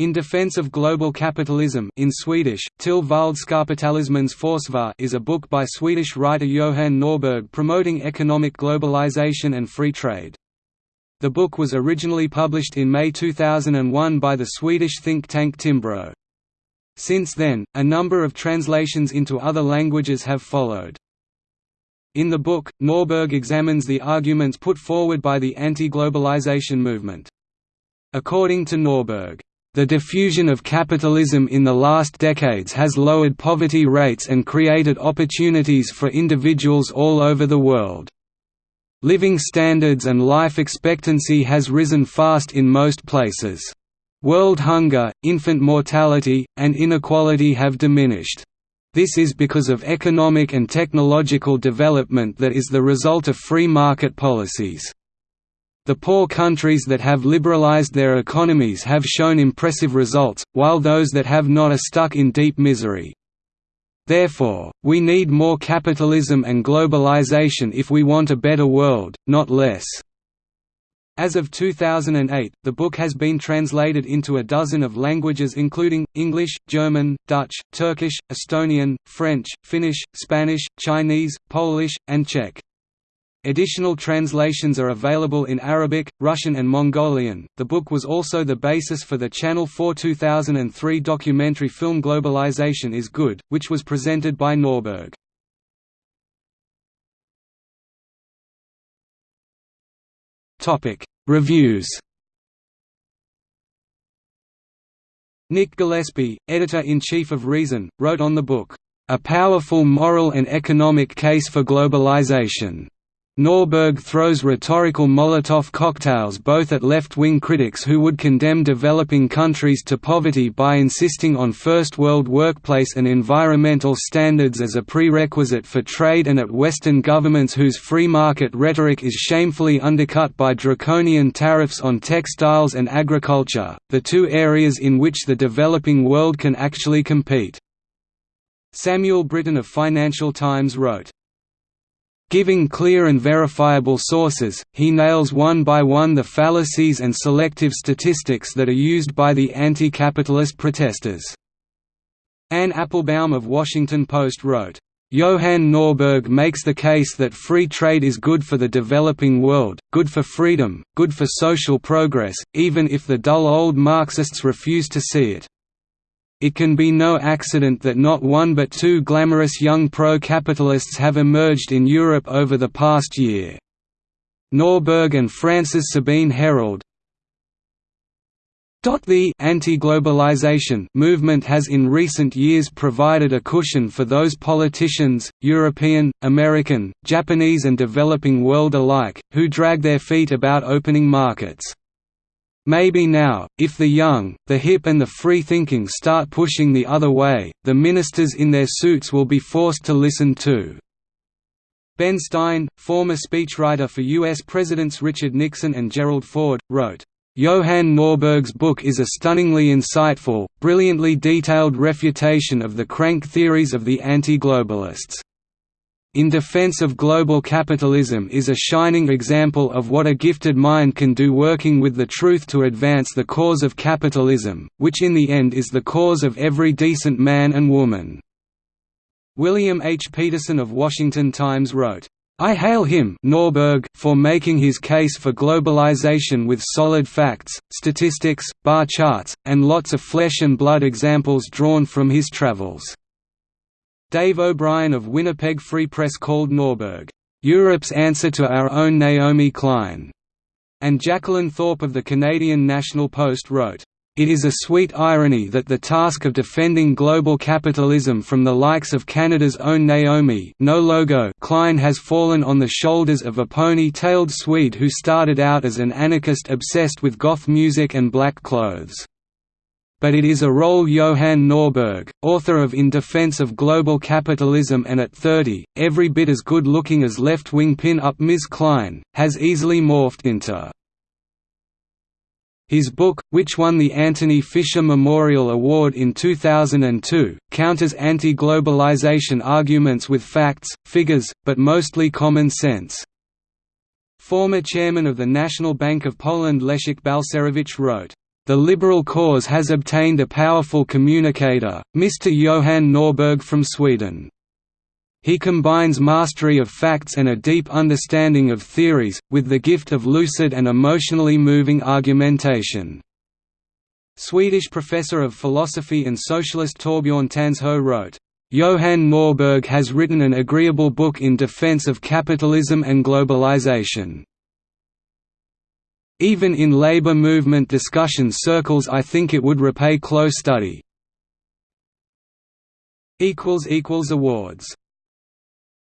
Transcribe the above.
In Defense of Global Capitalism in Swedish, Till Världskapitalismens Forsvar is a book by Swedish writer Johan Norberg promoting economic globalization and free trade. The book was originally published in May 2001 by the Swedish think tank Timbro. Since then, a number of translations into other languages have followed. In the book, Norberg examines the arguments put forward by the anti-globalization movement. According to Norberg, the diffusion of capitalism in the last decades has lowered poverty rates and created opportunities for individuals all over the world. Living standards and life expectancy has risen fast in most places. World hunger, infant mortality, and inequality have diminished. This is because of economic and technological development that is the result of free market policies. The poor countries that have liberalized their economies have shown impressive results, while those that have not are stuck in deep misery. Therefore, we need more capitalism and globalization if we want a better world, not less. As of 2008, the book has been translated into a dozen of languages including, English, German, Dutch, Turkish, Estonian, French, Finnish, Spanish, Chinese, Polish, and Czech. Additional translations are available in Arabic, Russian, and Mongolian. The book was also the basis for the Channel 4 2003 documentary film Globalization is Good, which was presented by Norberg. Topic: Reviews. Nick Gillespie, editor-in-chief of Reason, wrote on the book, "A powerful moral and economic case for globalization." Norberg throws rhetorical Molotov cocktails both at left-wing critics who would condemn developing countries to poverty by insisting on First World workplace and environmental standards as a prerequisite for trade and at Western governments whose free market rhetoric is shamefully undercut by draconian tariffs on textiles and agriculture, the two areas in which the developing world can actually compete. Samuel Brittan of Financial Times wrote, Giving clear and verifiable sources, he nails one by one the fallacies and selective statistics that are used by the anti-capitalist protesters. Anne Applebaum of Washington Post wrote, Johan Norberg makes the case that free trade is good for the developing world, good for freedom, good for social progress, even if the dull old Marxists refuse to see it. It can be no accident that not one but two glamorous young pro-capitalists have emerged in Europe over the past year. Norberg and France's Sabine Herold, the anti-globalization movement has in recent years provided a cushion for those politicians, European, American, Japanese and developing world alike, who drag their feet about opening markets. Maybe now, if the young, the hip and the free-thinking start pushing the other way, the ministers in their suits will be forced to listen too. Ben Stein, former speechwriter for U.S. Presidents Richard Nixon and Gerald Ford, wrote, Johan Norberg's book is a stunningly insightful, brilliantly detailed refutation of the crank theories of the anti-globalists. In Defense of Global Capitalism is a shining example of what a gifted mind can do working with the truth to advance the cause of capitalism, which in the end is the cause of every decent man and woman." William H. Peterson of Washington Times wrote, I hail him Norberg for making his case for globalization with solid facts, statistics, bar charts, and lots of flesh and blood examples drawn from his travels. Dave O'Brien of Winnipeg Free Press called Norberg, "...Europe's answer to our own Naomi Klein." And Jacqueline Thorpe of the Canadian National Post wrote, it is a sweet irony that the task of defending global capitalism from the likes of Canada's own Naomi no logo Klein has fallen on the shoulders of a pony-tailed Swede who started out as an anarchist obsessed with goth music and black clothes but it is a role Johan Norberg, author of In Defense of Global Capitalism and at 30, every bit as good-looking as left-wing pin-up Ms. Klein, has easily morphed into. His book, which won the Antony Fisher Memorial Award in 2002, counters anti-globalization arguments with facts, figures, but mostly common sense. Former chairman of the National Bank of Poland Leszek Balcerowicz wrote, the liberal cause has obtained a powerful communicator, Mr. Johan Norberg from Sweden. He combines mastery of facts and a deep understanding of theories, with the gift of lucid and emotionally moving argumentation. Swedish professor of philosophy and socialist Torbjörn Tännsjö wrote, Johan Norberg has written an agreeable book in defense of capitalism and globalization. Even in labor movement discussion circles I think it would repay close study. Awards